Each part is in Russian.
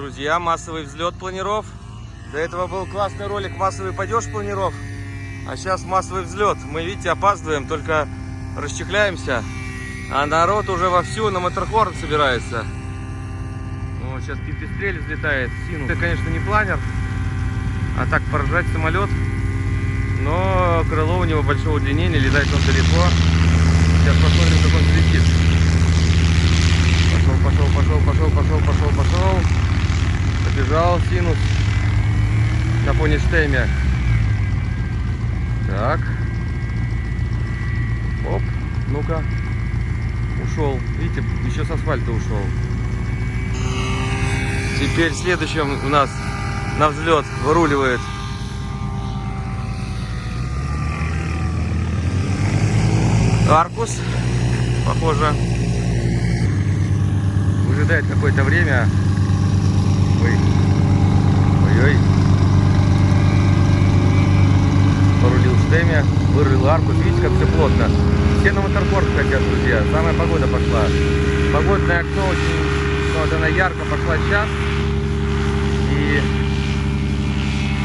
друзья, массовый взлет планиров. До этого был классный ролик массовый падеж планиров. А сейчас массовый взлет. Мы, видите, опаздываем, только расчехляемся. А народ уже вовсю на моторхорн собирается. Ну, сейчас пипистрель взлетает. Сину. Это, конечно, не планер. А так поражать самолет. Но крыло у него большого удлинения, летает он далеко. Сейчас посмотрим, как он взлетит. Пошел, пошел, пошел, пошел, пошел, пошел, пошел. Побежал синус на фоне штемя. Так. Оп, ну-ка. Ушел. Видите, еще с асфальта ушел. Теперь следующим у нас на взлет выруливает Аркус, похоже, выжидает какое-то время. Ой, ой-ой. Порулил штеме, вырыл Аркус. Видите, как все плотно. Все на моторпорт хотят, друзья. Самая погода пошла. Погодное окно очень, ну, вот она ярко пошла сейчас. И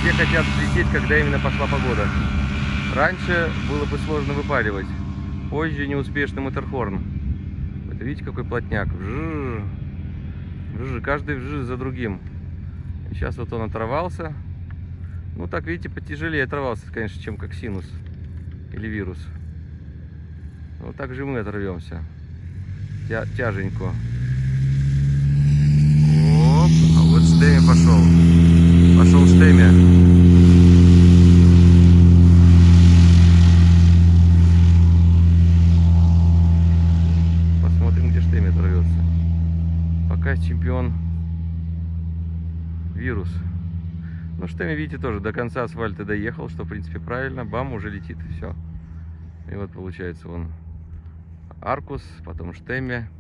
все хотят взлететь, когда именно пошла погода. Раньше было бы сложно выпаривать. Позже неуспешный моторхорн. Это видите, какой плотняк. Вжж, вжж, каждый вжж за другим. Сейчас вот он оторвался. Ну, так, видите, потяжелее оторвался, конечно, чем как синус или вирус. Вот так же мы оторвемся. Тя тяженько. Оп, а вот стеме пошел. Пошел стеме. Посмотрим, где штеме оторвется. Пока чемпион вирус. Ну, штеме, видите, тоже до конца асфальта доехал, что, в принципе, правильно. Бам, уже летит, и все. И вот получается он Аркус, потом Штеме.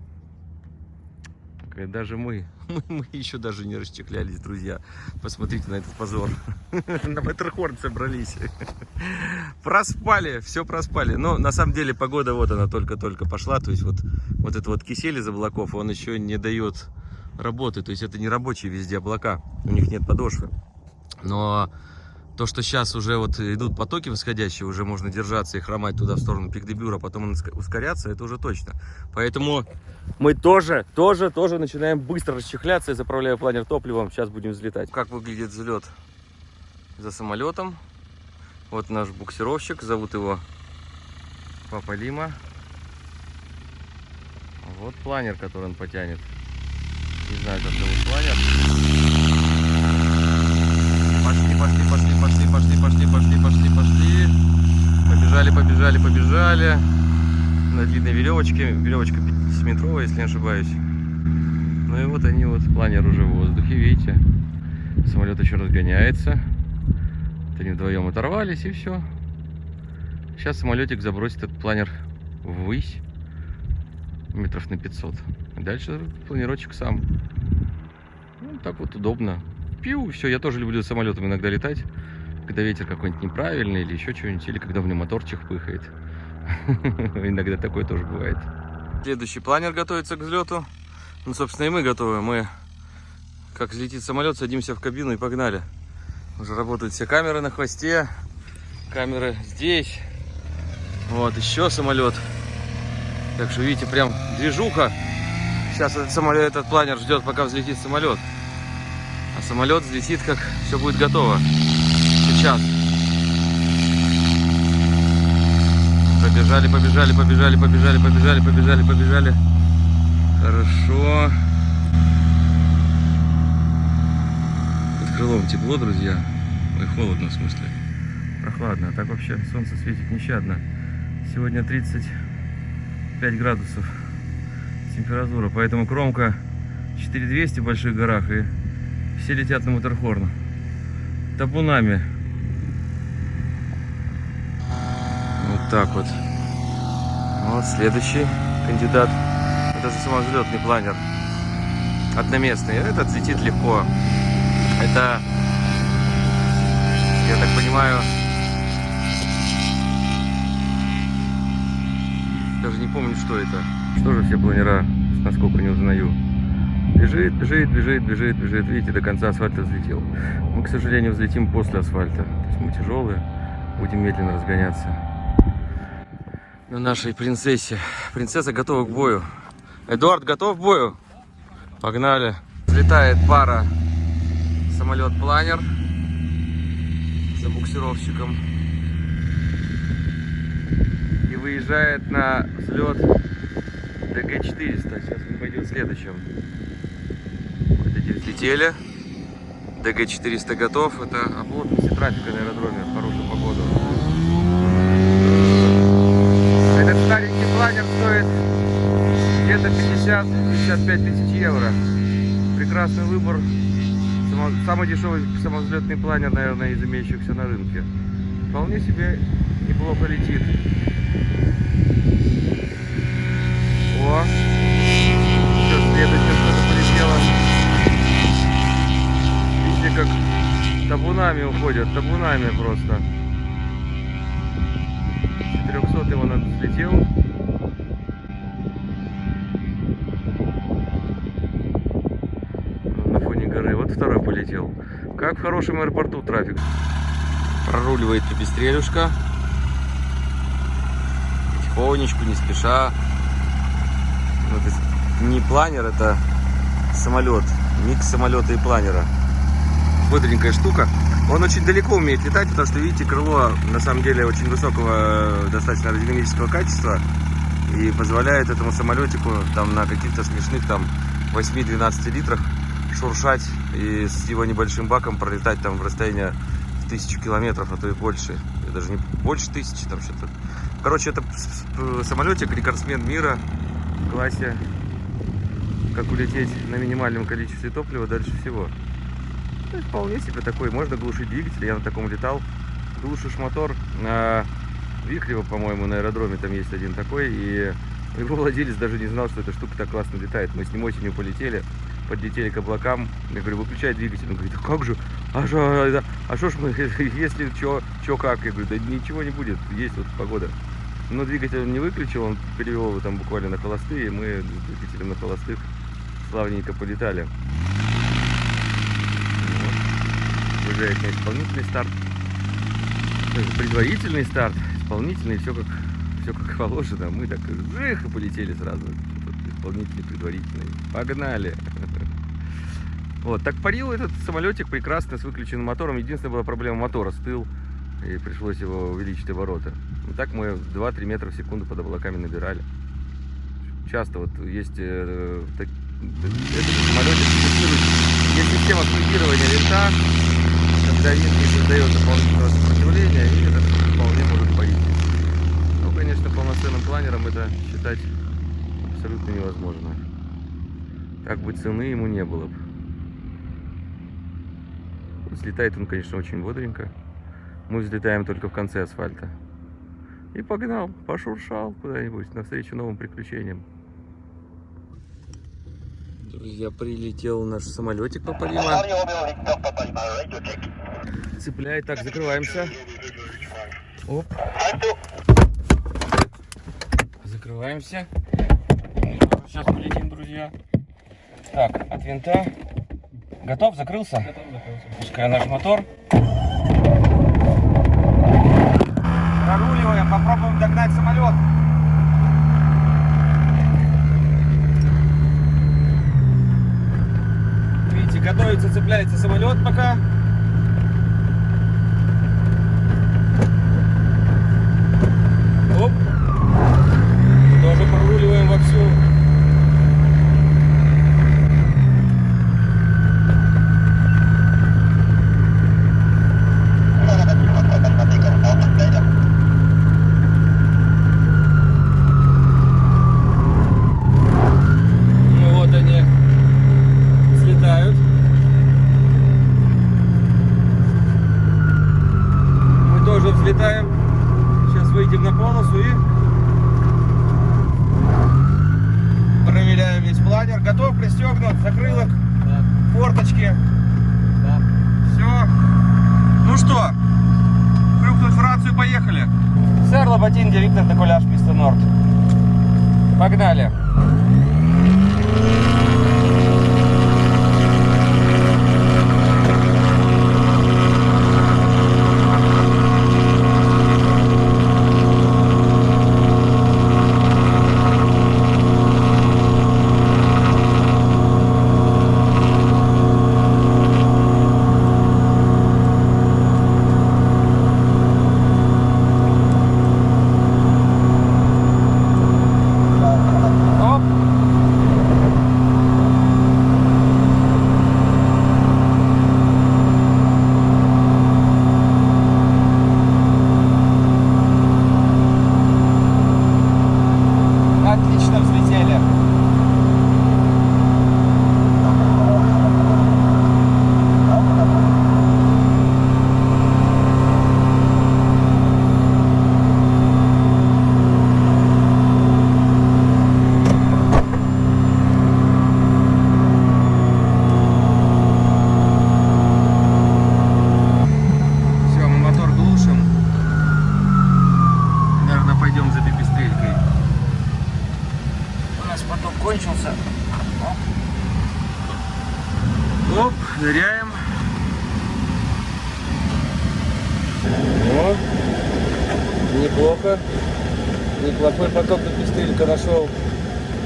Даже мы, мы, мы еще даже не расчехлялись, друзья. Посмотрите на этот позор. На Маттерхорн собрались. Проспали, все проспали. Но на самом деле погода вот она только-только пошла. То есть вот, вот это вот кисель из облаков, он еще не дает работы. То есть это не рабочие везде облака. У них нет подошвы. Но то, что сейчас уже вот идут потоки восходящие, уже можно держаться и хромать туда в сторону Пикдебюра, потом ускоряться, это уже точно. Поэтому мы тоже, тоже, тоже начинаем быстро расчехляться. Я заправляю планер топливом, сейчас будем взлетать. Как выглядит взлет за самолетом. Вот наш буксировщик, зовут его Папа Лима. Вот планер, который он потянет. Не знаю, как зовут планер. Пошли, пошли, пошли, пошли, пошли, пошли, пошли, пошли, пошли. Побежали, побежали, побежали. На длинной веревочке. Веревочка 50-метровая, если не ошибаюсь. Ну и вот они, вот планер уже в воздухе, видите. Самолет еще разгоняется. Вот они вдвоем оторвались и все. Сейчас самолетик забросит этот планер ввысь. Метров на 500. Дальше планировочек сам. Так вот удобно пью, все, я тоже люблю самолетом иногда летать, когда ветер какой-нибудь неправильный или еще что-нибудь, или когда в нем моторчик пыхает. Иногда такое тоже бывает. Следующий планер готовится к взлету. Ну, собственно, и мы готовы. Мы, как взлетит самолет, садимся в кабину и погнали. Уже работают все камеры на хвосте, камеры здесь. Вот, еще самолет. Так что, видите, прям движуха. Сейчас этот самолет, этот планер ждет, пока взлетит самолет. А самолет взлетит, как все будет готово. Сейчас. Побежали, побежали, побежали, побежали, побежали, побежали, побежали. Хорошо. Под крылом тепло, друзья. Ой, холодно, в смысле. Прохладно. А так вообще солнце светит нещадно. Сегодня 35 градусов температура. Поэтому кромка 4200 в больших горах и все летят на Моторхорн. Табунами. Вот так вот. Вот следующий кандидат. Это же самовзлетный планер. Одноместный. Этот летит легко. Это, я так понимаю, даже не помню, что это. Что же все планера, насколько не узнаю. Бежит, бежит, бежит, бежит, бежит. Видите, до конца асфальта взлетел. Мы, к сожалению, взлетим после асфальта. То есть мы тяжелые, будем медленно разгоняться. На нашей принцессе. Принцесса готова к бою. Эдуард готов к бою? Погнали. Взлетает пара самолет-планер за буксировщиком. И выезжает на взлет ДГ-400. Сейчас мы пойдем следующим. Вот эти взлетели. ДГ-400 готов. Это оплотность трафика на аэродроме в хорошую погоду. Этот старенький планер стоит где-то 50-55 тысяч евро. Прекрасный выбор. Самый дешевый самовзлетный планер, наверное, из имеющихся на рынке. Вполне себе неплохо летит. О! Все, следующее что-то полетело. Как табунами уходят, табунами просто. 400 он взлетел. На фоне горы. Вот второй полетел. Как в хорошем аэропорту трафик. Проруливает пепестрелюшка. Потихонечку, не спеша. Ну, то есть не планер, это самолет. Микс самолета и планера. Бодренькая штука. Он очень далеко умеет летать, потому что, видите, крыло на самом деле очень высокого, достаточно аэродинамического качества. И позволяет этому самолетику там на каких-то смешных там 8-12 литрах шуршать и с его небольшим баком пролетать там в расстояние в тысячу километров, а то и больше. И даже не больше тысячи там что-то. Короче, это самолетик, рекордсмен мира в классе. Как улететь на минимальном количестве топлива дальше всего. Ну, вполне себе такой. Можно глушить двигатель. Я на таком летал. Глушишь мотор. На Вихрево, по-моему, на аэродроме там есть один такой. И его владелец даже не знал, что эта штука так классно летает. Мы с ним осенью полетели. Подлетели к облакам. Я говорю, выключай двигатель. Он говорит, а как же? А что, это- а что ж мы, если что, что как? Я говорю, да ничего не будет. Есть вот погода. Но двигатель он не выключил, он перевел его там буквально на холостые, и мы с двигателем на холостых славненько полетали. Вот. Выезжает на исполнительный старт. Есть предварительный старт, исполнительный, все как, все как положено. Мы так жих и полетели сразу. Исполнительный, предварительный. Погнали! Вот, так парил этот самолетик прекрасно с выключенным мотором. Единственная была проблема мотора, стыл. И пришлось его увеличить обороты. Ну, так мы 2-3 метра в секунду под облаками набирали. Часто вот есть э, так- этот самолетик. Есть система флюгирования винта, винт не создает дополнительного сопротивления, и это вполне может пойти. Ну, конечно, полноценным планером это считать абсолютно невозможно. Так бы цены ему не было бы. Взлетает он, конечно, очень бодренько. Мы взлетаем только в конце асфальта. И погнал, пошуршал куда-нибудь навстречу новым приключениям. Друзья, прилетел наш самолетик Папалима. Цепляет. Так, закрываемся. Оп. Закрываемся. Сейчас полетим, друзья. Так, от винта. Готов? Закрылся? Готов, закрылся. Пускай наш мотор. Проруливаем, попробуем догнать самолет. Видите, готовится, цепляется самолет пока. Оп. Тоже проруливаем вовсю. Ну вот они слетают. Мы тоже взлетаем. Сейчас выйдем на полосу и проверяем весь планер. Готов, пристегнут, закрылок, Да, форточки. да. Все. Ну что, крюкнуть в рацию, поехали. Сэр Лоботин, Виктор Декуляш, Писта Норд. Погнали. Оп, ныряем. О, неплохо. Неплохой поток до пистелька нашел.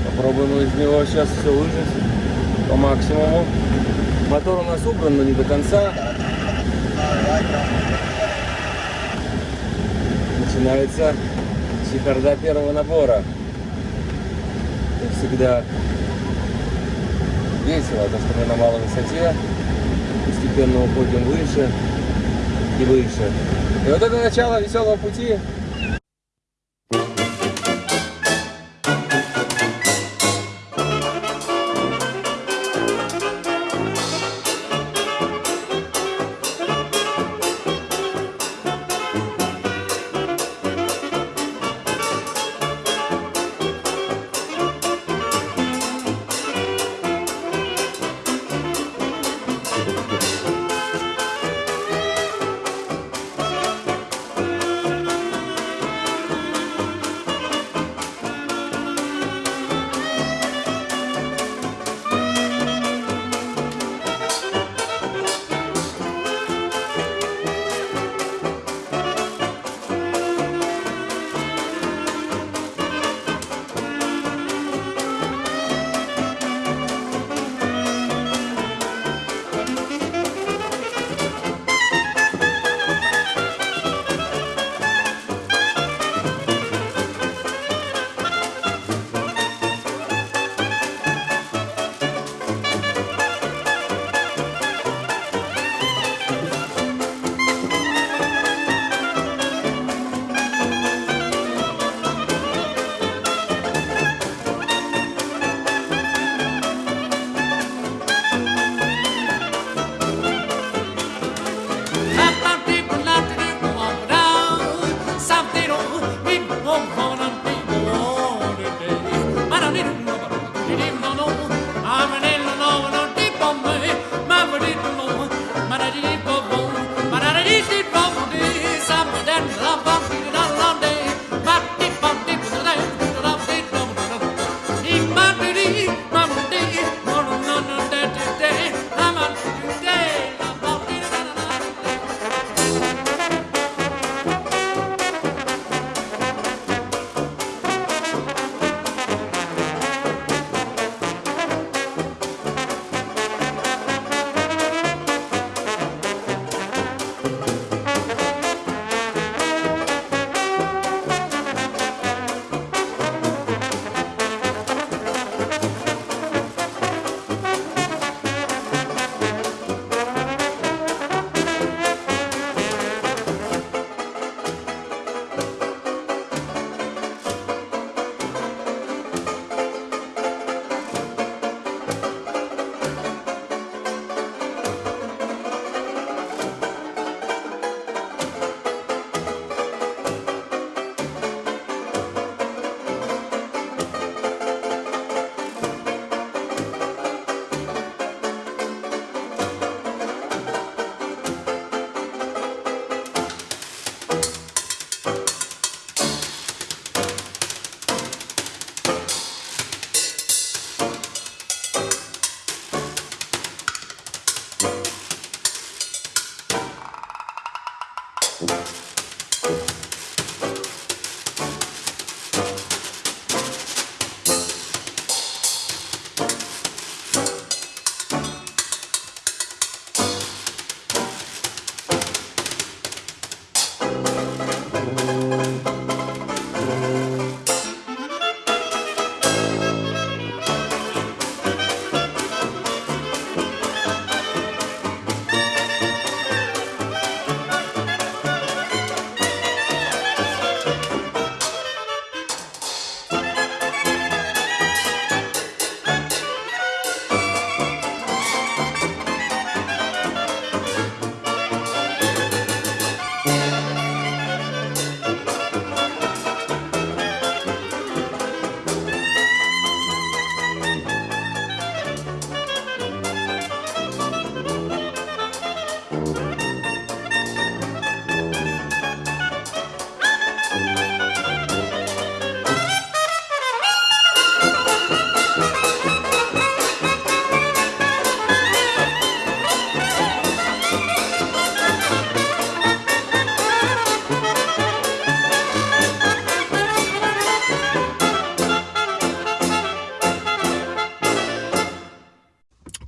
Попробуем из него сейчас все выжать по максимуму. Мотор у нас убран, но не до конца. Начинается чехарда первого набора. Как всегда весело, то что мы на малой высоте, постепенно уходим выше и выше. И вот это начало веселого пути.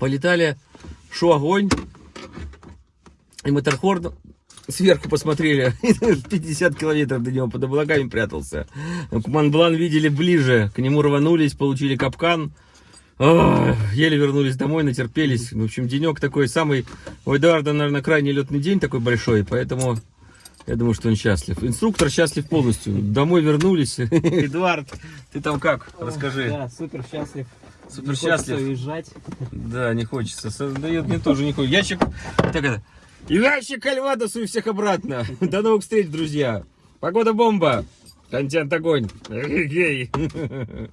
Полетали, шо огонь. И Маттерхорн сверху посмотрели, 50 километров до него под облаками прятался. Монблан видели ближе, к нему рванулись, получили капкан. Еле вернулись домой, натерпелись. В общем, денек такой самый... У Эдуарда, наверное, крайний летный день такой большой, поэтому я думаю, что он счастлив. Инструктор счастлив полностью. Домой вернулись. Эдуард, ты там как? Расскажи. Да, супер счастлив. Супер Не счастлив. уезжать. Да, не хочется. Со- Да я- мне тоже не хочется. Ящик... Так это... Ящик Кальвадосу и всех обратно. До новых встреч, друзья. Погода бомба. Контент огонь. Эгегей.